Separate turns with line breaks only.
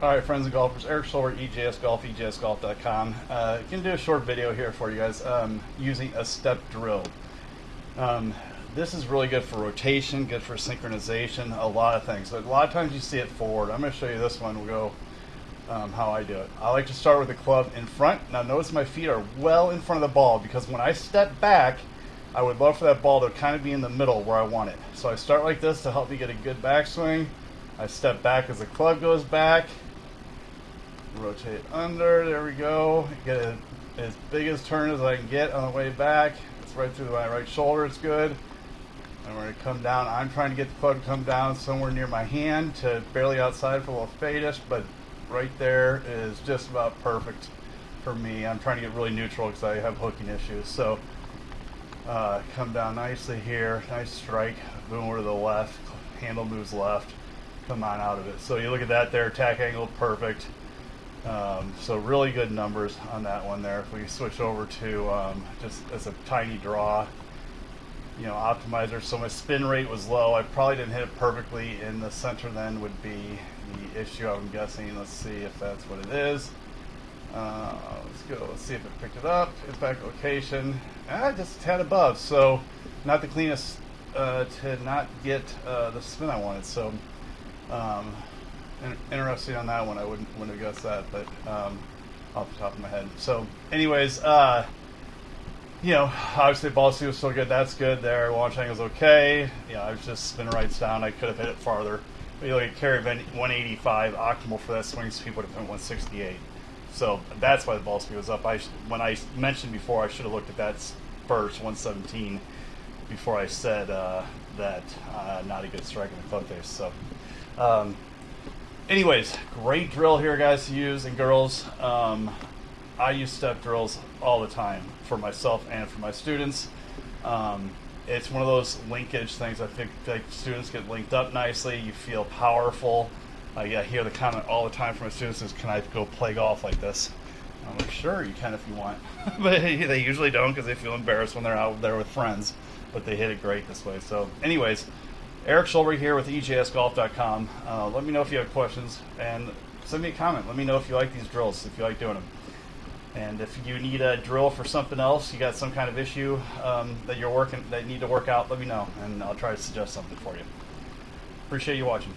All right, friends and golfers, Eric Schulber, EJS Golf, EJSGolf.com. Uh, to do a short video here for you guys um, using a step drill. Um, this is really good for rotation, good for synchronization, a lot of things. A lot of times you see it forward. I'm going to show you this one. We'll go um, how I do it. I like to start with the club in front. Now notice my feet are well in front of the ball because when I step back, I would love for that ball to kind of be in the middle where I want it. So I start like this to help me get a good backswing. I step back as the club goes back rotate under, there we go. Get a, as big as turn as I can get on the way back. It's right through my right shoulder, it's good. And we're gonna come down. I'm trying to get the club to come down somewhere near my hand to barely outside for a little fadish, but right there is just about perfect for me. I'm trying to get really neutral because I have hooking issues. So uh, come down nicely here, nice strike, boom over to the left, handle moves left, come on out of it. So you look at that there, attack angle perfect. Um, so really good numbers on that one there. If we switch over to um, just as a tiny draw, you know, optimizer. So my spin rate was low. I probably didn't hit it perfectly in the center then would be the issue I'm guessing. Let's see if that's what it is. Uh, let's go, let's see if it picked it up. Impact location, ah, just a tad above. So not the cleanest uh, to not get uh, the spin I wanted. So um, interesting on that one. I wouldn't wouldn't have guessed that, but um, off the top of my head. So, anyways, uh, you know, obviously ball speed was still good. That's good there. Launch angle's okay. Know, I was just spinning right down. I could have hit it farther. But you look at carry event 185 optimal for that swing speed would have been 168. So that's why the ball speed was up. I when I mentioned before, I should have looked at that first 117 before I said uh, that uh, not a good strike in the club face. So. Um, anyways, great drill here, guys, to use and girls. Um, I use step drills all the time for myself and for my students. Um, it's one of those linkage things. I think like students get linked up nicely. You feel powerful. I hear the comment all the time from my students is, "Can I go play golf like this?" I'm like, "Sure, you can if you want," but they usually don't because they feel embarrassed when they're out there with friends. But they hit it great this way. So, anyways, Eric Schulber here with EJSGolf.com. Uh, let me know if you have questions and send me a comment. Let me know if you like these drills, if you like doing them. And if you need a drill for something else, you got some kind of issue um, that you're working that you need to work out, let me know, and I'll try to suggest something for you. Appreciate you watching.